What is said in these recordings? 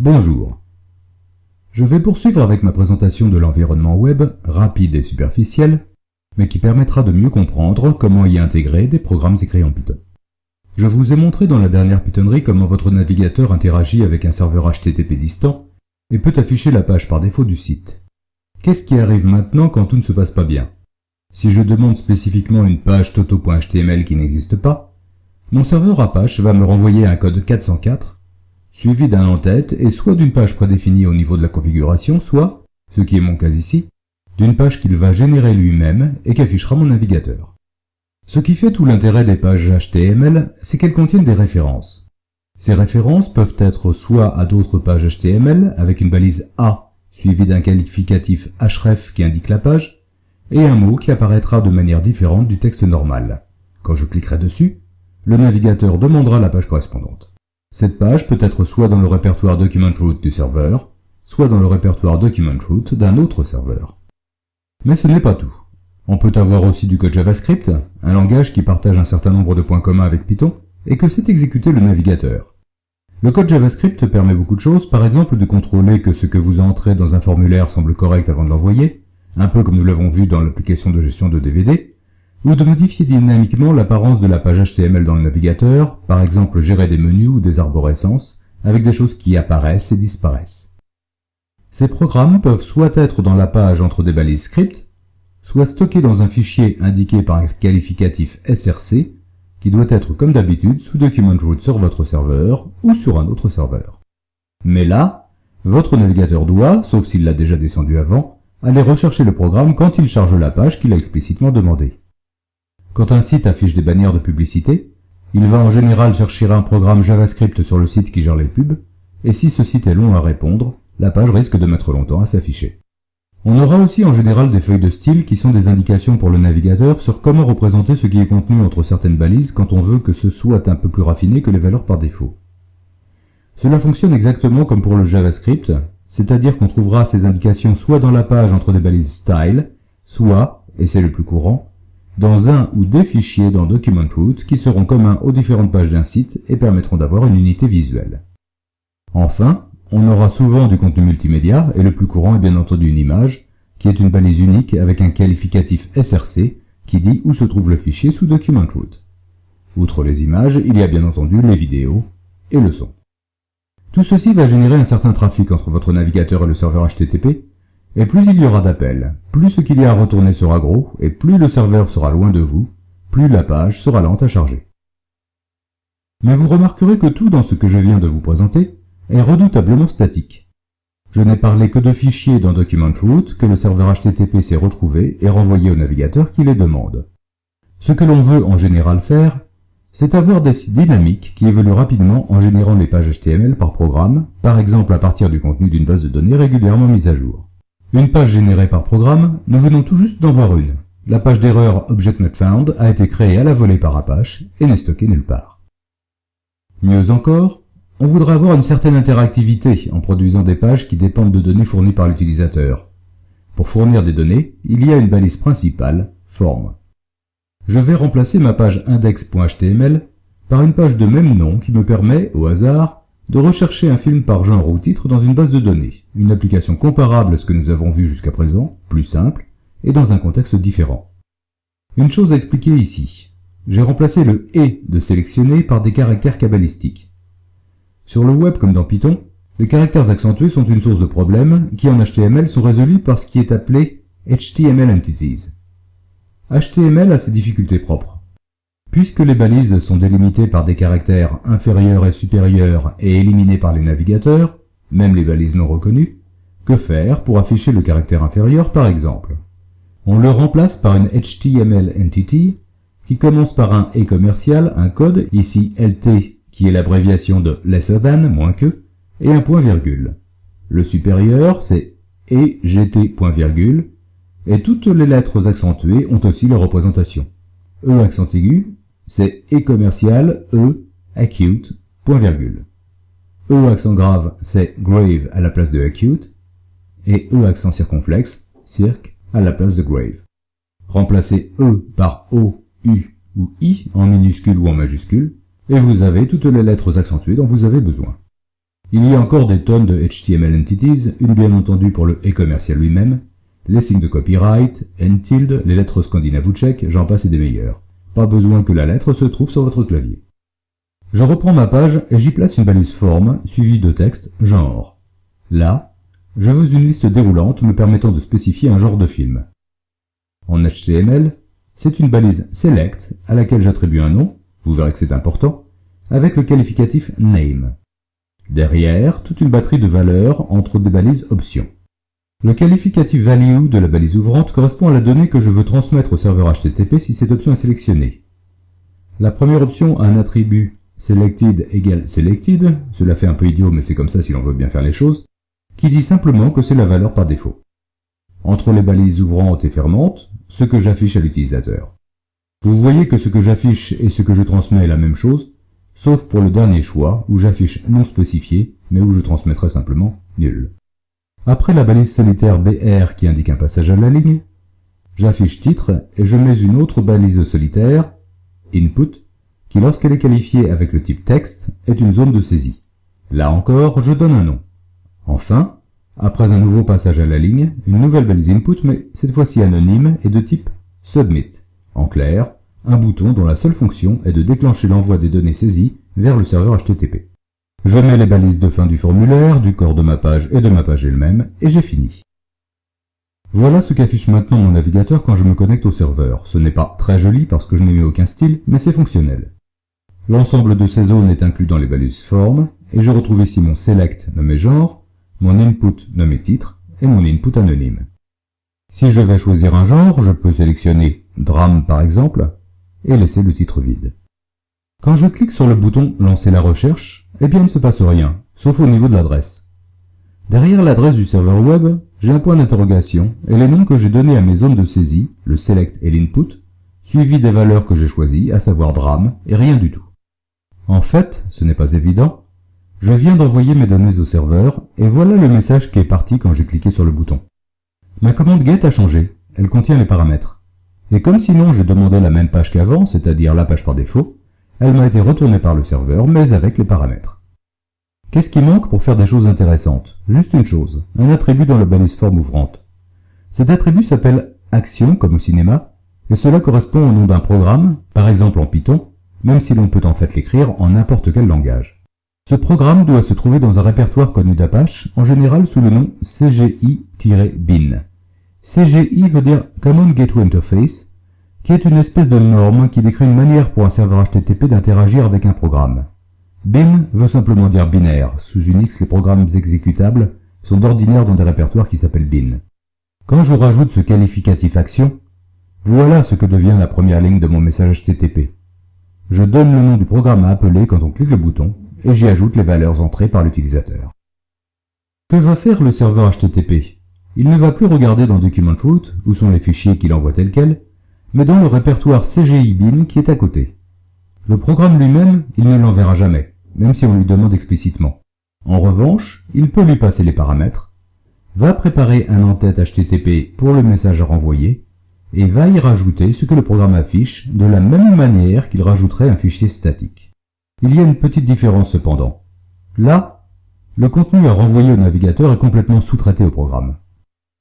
Bonjour. Je vais poursuivre avec ma présentation de l'environnement web, rapide et superficiel, mais qui permettra de mieux comprendre comment y intégrer des programmes écrits en Python. Je vous ai montré dans la dernière Pythonnerie comment votre navigateur interagit avec un serveur HTTP distant et peut afficher la page par défaut du site. Qu'est-ce qui arrive maintenant quand tout ne se passe pas bien? Si je demande spécifiquement une page toto.html qui n'existe pas, mon serveur Apache va me renvoyer un code 404 suivi d'un en-tête et soit d'une page prédéfinie au niveau de la configuration, soit, ce qui est mon cas ici, d'une page qu'il va générer lui-même et qu'affichera mon navigateur. Ce qui fait tout l'intérêt des pages HTML, c'est qu'elles contiennent des références. Ces références peuvent être soit à d'autres pages HTML avec une balise A suivie d'un qualificatif href qui indique la page, et un mot qui apparaîtra de manière différente du texte normal. Quand je cliquerai dessus, le navigateur demandera la page correspondante. Cette page peut être soit dans le répertoire document root du serveur, soit dans le répertoire document root d'un autre serveur. Mais ce n'est pas tout. On peut avoir aussi du code JavaScript, un langage qui partage un certain nombre de points communs avec Python, et que sait exécuter le navigateur. Le code JavaScript permet beaucoup de choses, par exemple de contrôler que ce que vous entrez dans un formulaire semble correct avant de l'envoyer, un peu comme nous l'avons vu dans l'application de gestion de DVD, ou de modifier dynamiquement l'apparence de la page HTML dans le navigateur, par exemple gérer des menus ou des arborescences, avec des choses qui apparaissent et disparaissent. Ces programmes peuvent soit être dans la page entre des balises script, soit stockés dans un fichier indiqué par un qualificatif src, qui doit être comme d'habitude sous document root sur votre serveur ou sur un autre serveur. Mais là, votre navigateur doit, sauf s'il l'a déjà descendu avant, aller rechercher le programme quand il charge la page qu'il a explicitement demandé. Quand un site affiche des bannières de publicité, il va en général chercher un programme JavaScript sur le site qui gère les pubs, et si ce site est long à répondre, la page risque de mettre longtemps à s'afficher. On aura aussi en général des feuilles de style qui sont des indications pour le navigateur sur comment représenter ce qui est contenu entre certaines balises quand on veut que ce soit un peu plus raffiné que les valeurs par défaut. Cela fonctionne exactement comme pour le JavaScript, c'est-à-dire qu'on trouvera ces indications soit dans la page entre des balises style, soit, et c'est le plus courant, dans un ou des fichiers dans Document Root qui seront communs aux différentes pages d'un site et permettront d'avoir une unité visuelle. Enfin, on aura souvent du contenu multimédia, et le plus courant est bien entendu une image, qui est une balise unique avec un qualificatif SRC qui dit où se trouve le fichier sous Document Root. Outre les images, il y a bien entendu les vidéos et le son. Tout ceci va générer un certain trafic entre votre navigateur et le serveur HTTP, et plus il y aura d'appels, plus ce qu'il y a à retourner sera gros, et plus le serveur sera loin de vous, plus la page sera lente à charger. Mais vous remarquerez que tout dans ce que je viens de vous présenter est redoutablement statique. Je n'ai parlé que de fichiers dans Document Root que le serveur HTTP s'est retrouvé et renvoyé au navigateur qui les demande. Ce que l'on veut en général faire, c'est avoir des sites dynamiques qui évoluent rapidement en générant les pages HTML par programme, par exemple à partir du contenu d'une base de données régulièrement mise à jour. Une page générée par programme, nous venons tout juste d'en voir une. La page d'erreur Object a été créée à la volée par Apache et n'est stockée nulle part. Mieux encore, on voudrait avoir une certaine interactivité en produisant des pages qui dépendent de données fournies par l'utilisateur. Pour fournir des données, il y a une balise principale, form. Je vais remplacer ma page index.html par une page de même nom qui me permet, au hasard, de rechercher un film par genre ou titre dans une base de données, une application comparable à ce que nous avons vu jusqu'à présent, plus simple, et dans un contexte différent. Une chose à expliquer ici. J'ai remplacé le « et » de sélectionner par des caractères cabalistiques. Sur le web comme dans Python, les caractères accentués sont une source de problèmes qui en HTML sont résolus par ce qui est appelé HTML Entities. HTML a ses difficultés propres. Puisque les balises sont délimitées par des caractères inférieurs et supérieurs et éliminés par les navigateurs, même les balises non reconnues, que faire pour afficher le caractère inférieur par exemple? On le remplace par une HTML entity qui commence par un et commercial, un code, ici LT qui est l'abréviation de lesser than, moins que, et un point virgule. Le supérieur c'est et point virgule, et toutes les lettres accentuées ont aussi leur représentation. E accent aigu, c'est E commercial, E, acute, point virgule. E accent grave, c'est grave à la place de acute, et E accent circonflexe, cirque, à la place de grave. Remplacez E par O, U ou I en minuscule ou en majuscule, et vous avez toutes les lettres accentuées dont vous avez besoin. Il y a encore des tonnes de HTML entities, une bien entendu pour le e-commercial lui-même, les signes de copyright, n tilde, les lettres scandinaves ou tchèques, j'en passe et des meilleurs. Pas besoin que la lettre se trouve sur votre clavier. Je reprends ma page et j'y place une balise forme suivie de texte genre. Là, je veux une liste déroulante me permettant de spécifier un genre de film. En HTML, c'est une balise select à laquelle j'attribue un nom, vous verrez que c'est important, avec le qualificatif name. Derrière, toute une batterie de valeurs entre des balises options. Le qualificatif value de la balise ouvrante correspond à la donnée que je veux transmettre au serveur HTTP si cette option est sélectionnée. La première option a un attribut selected égale selected, cela fait un peu idiot mais c'est comme ça si l'on veut bien faire les choses, qui dit simplement que c'est la valeur par défaut. Entre les balises ouvrantes et fermantes, ce que j'affiche à l'utilisateur. Vous voyez que ce que j'affiche et ce que je transmets est la même chose, sauf pour le dernier choix où j'affiche non spécifié, mais où je transmettrai simplement nul. Après la balise solitaire BR qui indique un passage à la ligne, j'affiche titre et je mets une autre balise solitaire, input, qui lorsqu'elle est qualifiée avec le type texte est une zone de saisie. Là encore, je donne un nom. Enfin, après un nouveau passage à la ligne, une nouvelle balise input, mais cette fois-ci anonyme et de type submit. En clair, un bouton dont la seule fonction est de déclencher l'envoi des données saisies vers le serveur HTTP. Je mets les balises de fin du formulaire, du corps de ma page et de ma page elle-même, et j'ai fini. Voilà ce qu'affiche maintenant mon navigateur quand je me connecte au serveur. Ce n'est pas très joli parce que je n'ai mis aucun style, mais c'est fonctionnel. L'ensemble de ces zones est inclus dans les balises form, et je retrouve ici mon select nommé genre, mon input nommé titre, et mon input anonyme. Si je vais choisir un genre, je peux sélectionner drame par exemple, et laisser le titre vide. Quand je clique sur le bouton Lancer la recherche, eh bien il ne se passe rien, sauf au niveau de l'adresse. Derrière l'adresse du serveur web, j'ai un point d'interrogation et les noms que j'ai donnés à mes zones de saisie, le select et l'input, suivis des valeurs que j'ai choisies, à savoir drame et rien du tout. En fait, ce n'est pas évident, je viens d'envoyer mes données au serveur et voilà le message qui est parti quand j'ai cliqué sur le bouton. Ma commande GET a changé, elle contient les paramètres. Et comme sinon je demandais la même page qu'avant, c'est-à-dire la page par défaut, elle m'a été retournée par le serveur, mais avec les paramètres. Qu'est-ce qui manque pour faire des choses intéressantes? Juste une chose, un attribut dans la balise forme ouvrante. Cet attribut s'appelle action, comme au cinéma, et cela correspond au nom d'un programme, par exemple en Python, même si l'on peut en fait l'écrire en n'importe quel langage. Ce programme doit se trouver dans un répertoire connu d'Apache, en général sous le nom CGI-bin. CGI veut dire Common Gateway Interface, qui est une espèce de norme qui décrit une manière pour un serveur HTTP d'interagir avec un programme. Bin veut simplement dire binaire. Sous Unix, les programmes exécutables sont d'ordinaire dans des répertoires qui s'appellent bin. Quand je rajoute ce qualificatif action, voilà ce que devient la première ligne de mon message HTTP. Je donne le nom du programme à appeler quand on clique le bouton, et j'y ajoute les valeurs entrées par l'utilisateur. Que va faire le serveur HTTP Il ne va plus regarder dans Document Root, où sont les fichiers qu'il envoie tels quels, mais dans le répertoire CGI bin qui est à côté. Le programme lui-même, il ne l'enverra jamais, même si on lui demande explicitement. En revanche, il peut lui passer les paramètres, va préparer un en-tête HTTP pour le message à renvoyer, et va y rajouter ce que le programme affiche de la même manière qu'il rajouterait un fichier statique. Il y a une petite différence cependant. Là, le contenu à renvoyer au navigateur est complètement sous-traité au programme.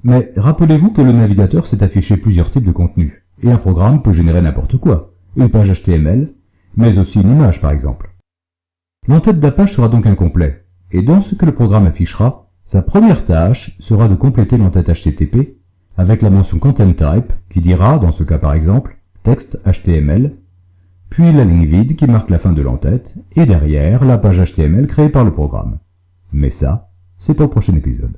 Mais rappelez-vous que le navigateur sait afficher plusieurs types de contenus. Et un programme peut générer n'importe quoi, une page HTML, mais aussi une image par exemple. L'entête d'Apache sera donc incomplet, et dans ce que le programme affichera, sa première tâche sera de compléter l'entête HTTP avec la mention content type qui dira, dans ce cas par exemple, texte HTML, puis la ligne vide qui marque la fin de l'entête, et derrière la page HTML créée par le programme. Mais ça, c'est pour le prochain épisode.